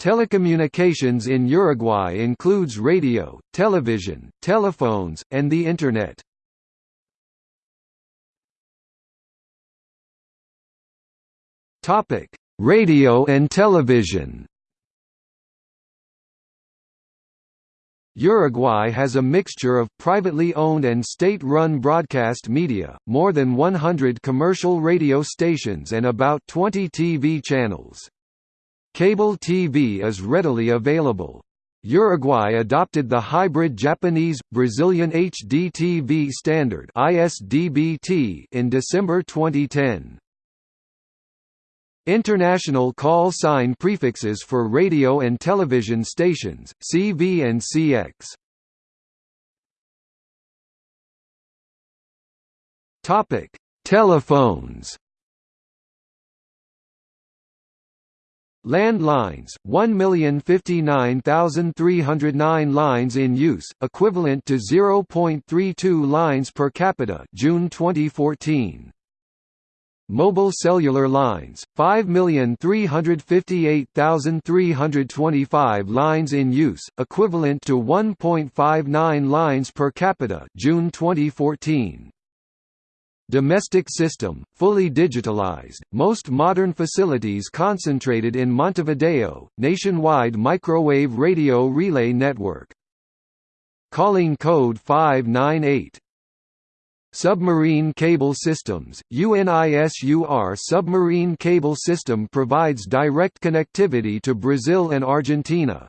Telecommunications in Uruguay includes radio, television, telephones, and the Internet. Radio and television Uruguay has a mixture of privately owned and state-run broadcast media, more than 100 commercial radio stations and about 20 TV channels. Cable TV is readily available. Uruguay adopted the hybrid Japanese-Brazilian HD-TV standard in December 2010. International call sign prefixes for radio and television stations, CV and CX. Telephones Landlines, 1,059,309 lines in use, equivalent to 0.32 lines per capita June 2014. Mobile cellular lines, 5,358,325 lines in use, equivalent to 1.59 lines per capita June 2014. Domestic system, fully digitalized, most modern facilities concentrated in Montevideo, nationwide microwave radio relay network. Calling code 598. Submarine Cable Systems, UNISUR submarine cable system provides direct connectivity to Brazil and Argentina.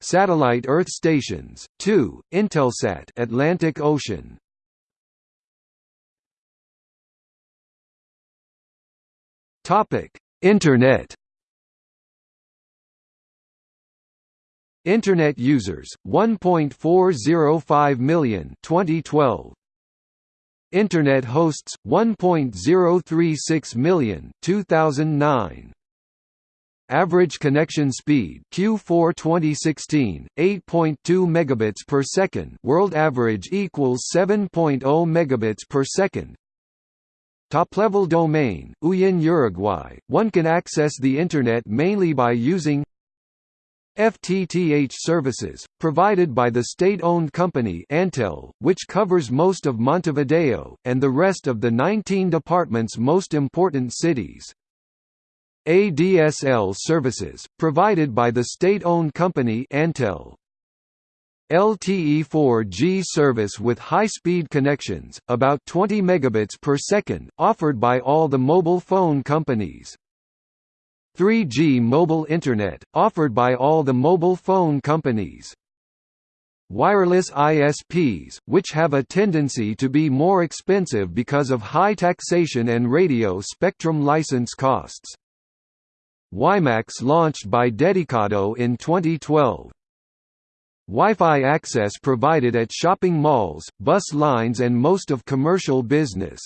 Satellite Earth stations, 2, Intelsat Atlantic Ocean, Topic: Internet. Internet users 1.405 million 2012. Internet hosts 1.036 million 2009. Average connection speed Q4 2016 8.2 megabits per second. World average equals 7.0 megabits per second. Top-level domain, UYN Uruguay, one can access the Internet mainly by using FTTH services, provided by the state-owned company Antel, which covers most of Montevideo, and the rest of the 19 department's most important cities. ADSL services, provided by the state-owned company Antel. LTE 4G service with high-speed connections, about 20 megabits per second, offered by all the mobile phone companies. 3G mobile internet, offered by all the mobile phone companies. Wireless ISPs, which have a tendency to be more expensive because of high taxation and radio spectrum license costs. WiMAX launched by Dedicado in 2012. Wi-Fi access provided at shopping malls, bus lines and most of commercial business.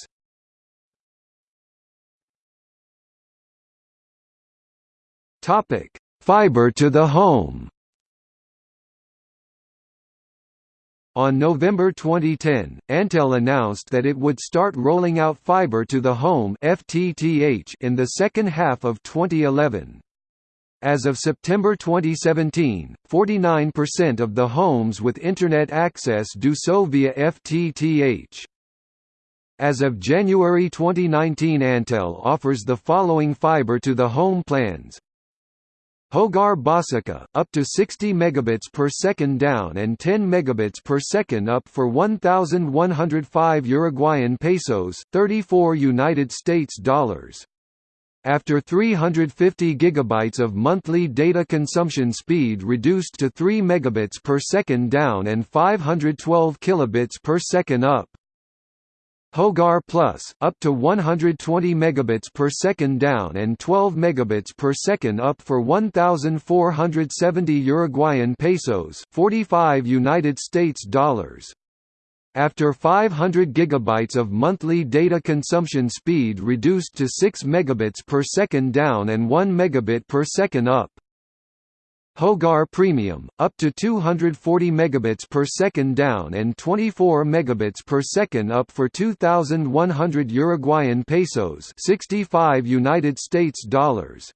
Topic: Fiber to the home. On November 2010, Antel announced that it would start rolling out fiber to the home (FTTH) in the second half of 2011. As of September 2017, 49% of the homes with Internet access do so via FTTH. As of January 2019 Antel offers the following fiber-to-the-home plans Hogar Básica, up to 60 megabits per second down and 10 megabits per second up for 1,105 Uruguayan pesos, 34 United States dollars. After 350 GB of monthly data consumption speed reduced to 3 megabits per second down and 512 kilobits per second up. Hogar Plus, up to 120 megabits per second down and 12 megabits per second up for 1470 Uruguayan pesos, 45 United States dollars. After 500 GB of monthly data consumption speed reduced to 6 megabits per second down and 1 megabit per second up. Hogar Premium, up to 240 megabits per second down and 24 megabits per second up for 2,100 Uruguayan pesos, 65 United States dollars.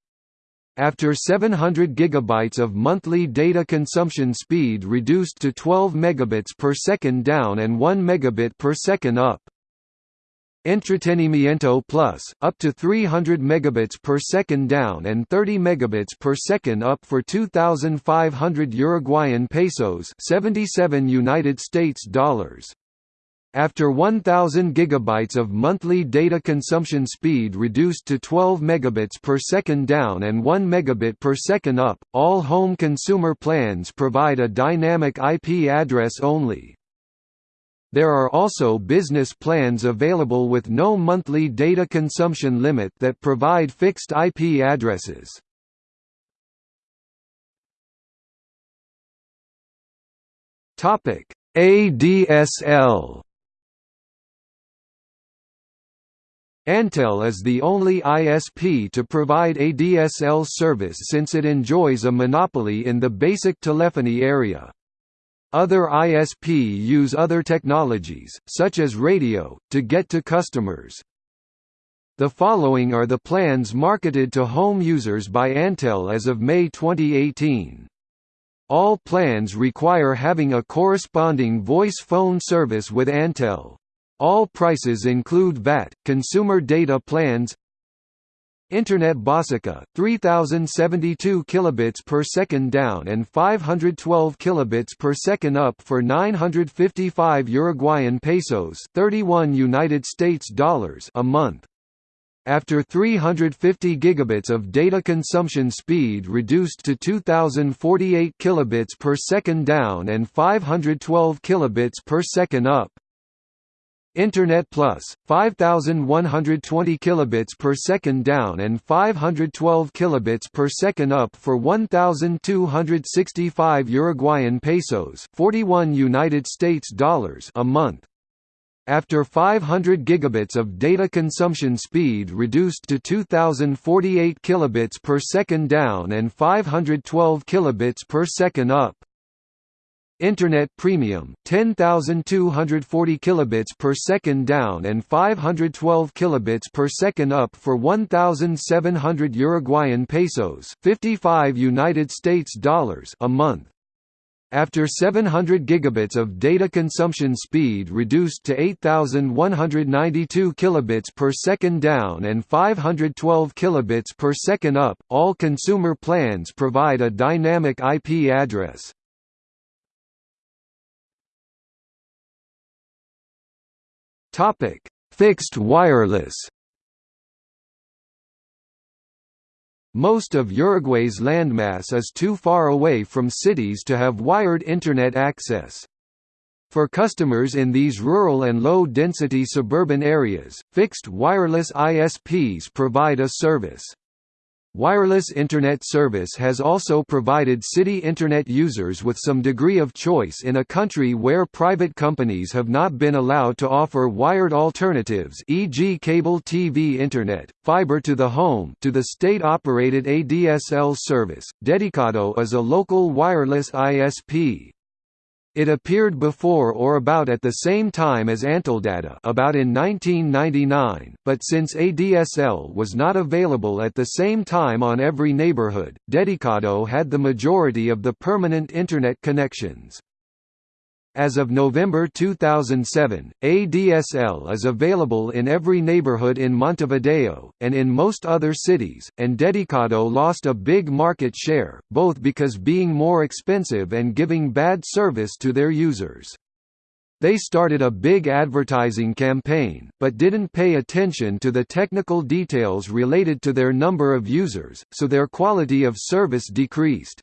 After 700 GB of monthly data consumption speed reduced to 12 megabits per second down and 1 megabit per second up. Entretenimiento Plus, up to 300 megabits per second down and 30 megabits per second up for 2,500 Uruguayan pesos, 77 United States dollars. After 1000 gigabytes of monthly data consumption speed reduced to 12 megabits per second down and 1 megabit per second up, all home consumer plans provide a dynamic IP address only. There are also business plans available with no monthly data consumption limit that provide fixed IP addresses. Topic: ADSL Antel is the only ISP to provide ADSL service since it enjoys a monopoly in the basic telephony area. Other ISP use other technologies, such as radio, to get to customers. The following are the plans marketed to home users by Antel as of May 2018. All plans require having a corresponding voice phone service with Antel. All prices include VAT, consumer data plans Internet Basica, 3072 kilobits per second down and 512 kilobits per second up for 955 Uruguayan pesos, 31 United States dollars a month. After 350 gigabits of data consumption speed reduced to 2048 kilobits per second down and 512 kilobits per second up. Internet Plus, 5120 kilobits per second down and 512 kilobits per second up for 1265 Uruguayan pesos, 41 United States dollars a month. After 500 gigabits of data consumption speed reduced to 2048 kilobits per second down and 512 kilobits per second up. Internet Premium 10240 kilobits per second down and 512 kilobits per second up for 1700 Uruguayan pesos 55 United States dollars a month. After 700 gigabits of data consumption speed reduced to 8192 kilobits per second down and 512 kilobits per second up all consumer plans provide a dynamic IP address Topic: Fixed wireless. Most of Uruguay's landmass is too far away from cities to have wired Internet access. For customers in these rural and low-density suburban areas, fixed wireless ISPs provide a service. Wireless Internet service has also provided city Internet users with some degree of choice in a country where private companies have not been allowed to offer wired alternatives e.g. cable TV Internet, fiber to the home to the state-operated ADSL service. Dedicado is a local wireless ISP. It appeared before or about at the same time as Anteldata about in 1999, but since ADSL was not available at the same time on every neighborhood, Dedicado had the majority of the permanent Internet connections. As of November 2007, ADSL is available in every neighborhood in Montevideo, and in most other cities, and Dedicado lost a big market share, both because being more expensive and giving bad service to their users. They started a big advertising campaign, but didn't pay attention to the technical details related to their number of users, so their quality of service decreased.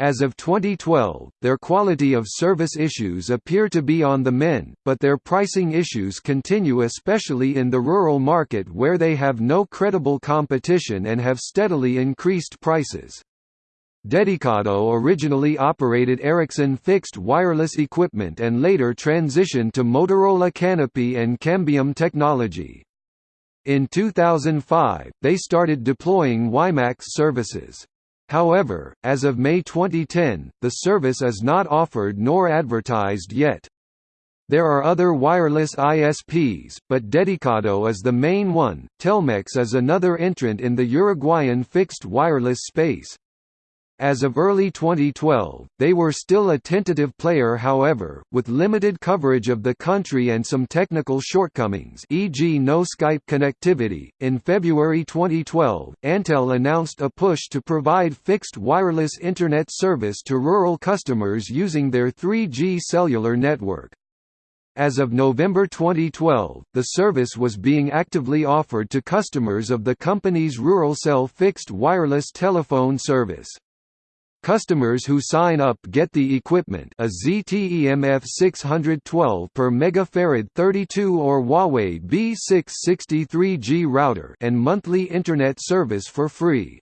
As of 2012, their quality of service issues appear to be on the men, but their pricing issues continue especially in the rural market where they have no credible competition and have steadily increased prices. Dedicado originally operated Ericsson fixed wireless equipment and later transitioned to Motorola Canopy and Cambium technology. In 2005, they started deploying WiMAX services. However, as of May 2010, the service is not offered nor advertised yet. There are other wireless ISPs, but Dedicado is the main one. Telmex is another entrant in the Uruguayan fixed wireless space. As of early 2012, they were still a tentative player however, with limited coverage of the country and some technical shortcomings e.g. no Skype connectivity. In February 2012, Antel announced a push to provide fixed wireless Internet service to rural customers using their 3G cellular network. As of November 2012, the service was being actively offered to customers of the company's Ruralcell fixed wireless telephone service. Customers who sign up get the equipment a ZTEMF 612 per megafarad 32 or Huawei B663G router and monthly internet service for free.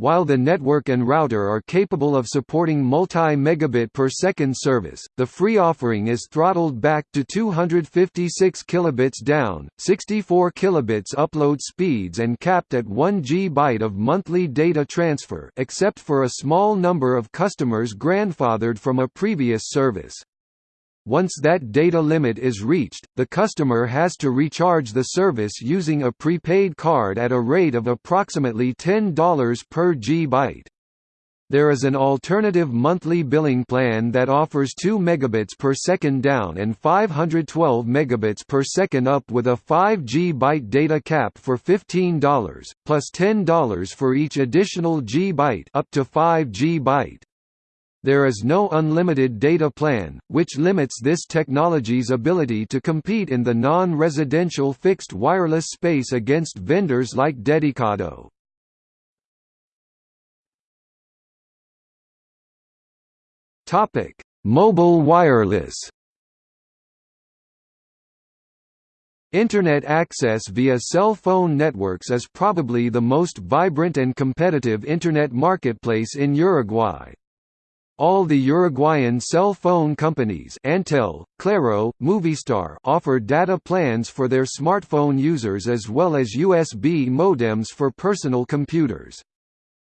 While the network and router are capable of supporting multi-megabit per second service, the free offering is throttled back to 256 kilobits down, 64 kilobits upload speeds and capped at 1 GB of monthly data transfer except for a small number of customers grandfathered from a previous service. Once that data limit is reached, the customer has to recharge the service using a prepaid card at a rate of approximately $10 per GB. There is an alternative monthly billing plan that offers 2 megabits per second down and 512 megabits per second up with a 5 GB data cap for $15, plus $10 for each additional GB up to 5 GB. There is no unlimited data plan, which limits this technology's ability to compete in the non-residential fixed wireless space against vendors like Dedicado. Topic: Mobile wireless. Internet access via cell phone networks is probably the most vibrant and competitive Internet marketplace in Uruguay. All the Uruguayan cell phone companies Antel, Claro, Movistar offer data plans for their smartphone users as well as USB modems for personal computers.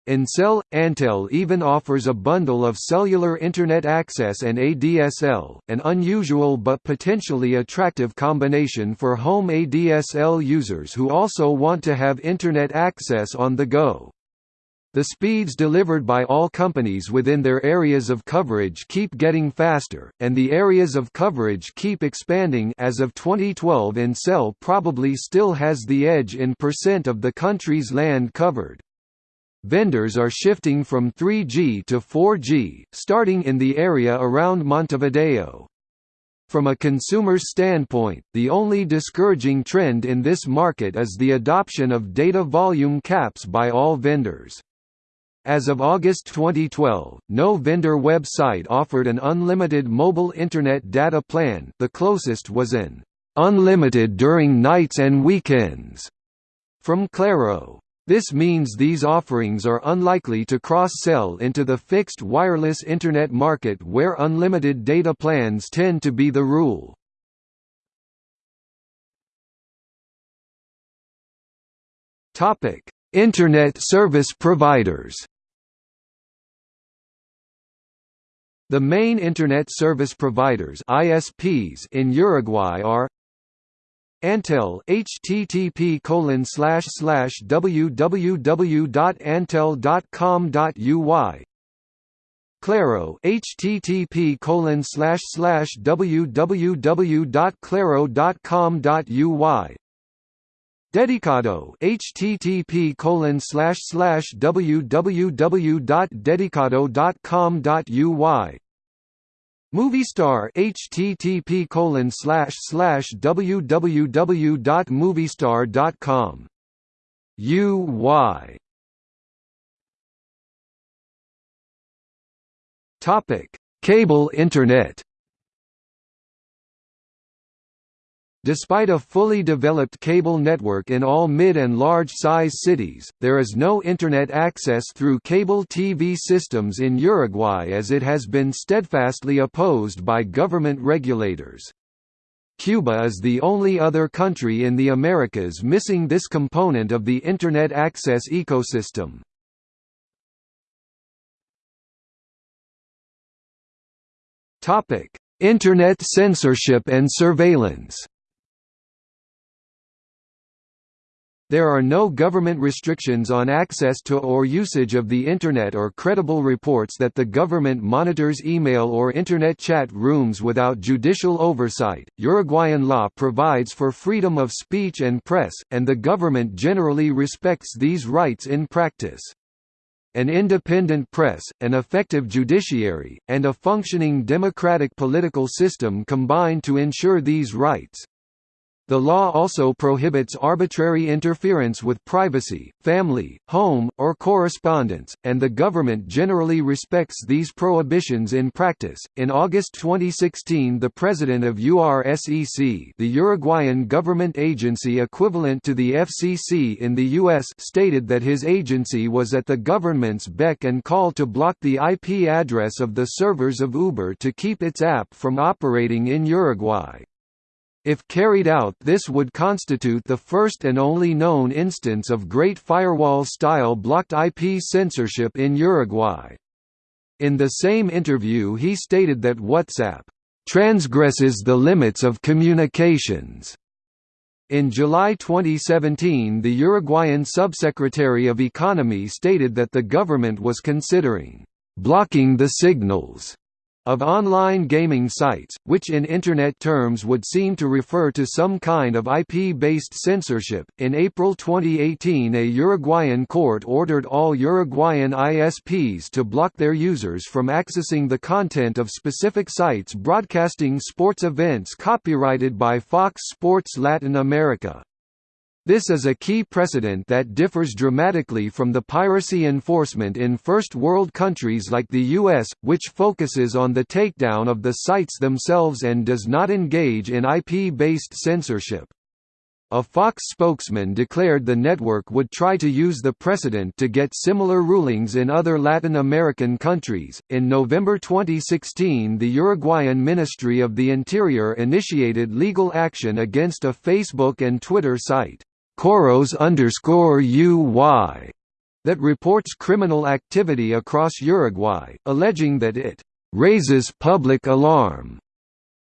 Ancel – Antel even offers a bundle of cellular Internet access and ADSL, an unusual but potentially attractive combination for home ADSL users who also want to have Internet access on the go. The speeds delivered by all companies within their areas of coverage keep getting faster, and the areas of coverage keep expanding as of 2012 Ancel probably still has the edge in percent of the country's land covered. Vendors are shifting from 3G to 4G, starting in the area around Montevideo. From a consumer's standpoint, the only discouraging trend in this market is the adoption of data volume caps by all vendors. As of August 2012, no vendor website offered an unlimited mobile Internet data plan the closest was an «unlimited during nights and weekends» from Claro. This means these offerings are unlikely to cross-sell into the fixed wireless Internet market where unlimited data plans tend to be the rule. Internet service providers. The main Internet service providers ISPs in Uruguay are Antel http colon slash slash www.antel.com.uy Claro http colon slash slash www.claro.com.uy Dedicado http colon slash slash www.dedicado.com.uy Movistar http colon slash slash www.movistar.com UY Topic Cable Internet Despite a fully developed cable network in all mid and large-size cities, there is no Internet access through cable TV systems in Uruguay as it has been steadfastly opposed by government regulators. Cuba is the only other country in the Americas missing this component of the Internet access ecosystem. Internet censorship and surveillance There are no government restrictions on access to or usage of the Internet or credible reports that the government monitors email or Internet chat rooms without judicial oversight. Uruguayan law provides for freedom of speech and press, and the government generally respects these rights in practice. An independent press, an effective judiciary, and a functioning democratic political system combine to ensure these rights. The law also prohibits arbitrary interference with privacy, family, home, or correspondence, and the government generally respects these prohibitions in practice. In August 2016, the president of URSEC, the Uruguayan government agency equivalent to the FCC in the US, stated that his agency was at the government's beck and call to block the IP address of the servers of Uber to keep its app from operating in Uruguay. If carried out this would constitute the first and only known instance of Great Firewall-style blocked IP censorship in Uruguay. In the same interview he stated that WhatsApp transgresses the limits of communications. In July 2017 the Uruguayan Subsecretary of Economy stated that the government was considering blocking the signals of online gaming sites, which in Internet terms would seem to refer to some kind of IP-based censorship. In April 2018, a Uruguayan court ordered all Uruguayan ISPs to block their users from accessing the content of specific sites broadcasting sports events copyrighted by Fox Sports Latin America. This is a key precedent that differs dramatically from the piracy enforcement in First World countries like the US, which focuses on the takedown of the sites themselves and does not engage in IP-based censorship. A Fox spokesman declared the network would try to use the precedent to get similar rulings in other Latin American countries. In November 2016, the Uruguayan Ministry of the Interior initiated legal action against a Facebook and Twitter site. Coros UY that reports criminal activity across Uruguay, alleging that it raises public alarm.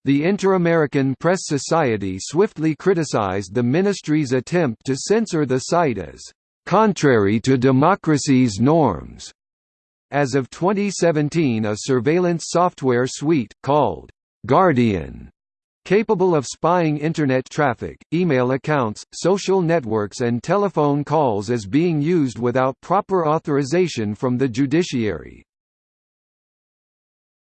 The Inter-American Press Society swiftly criticized the ministry's attempt to censor the site as contrary to democracy's norms. As of 2017 a surveillance software suite, called Guardian Capable of spying Internet traffic, email accounts, social networks and telephone calls is being used without proper authorization from the judiciary.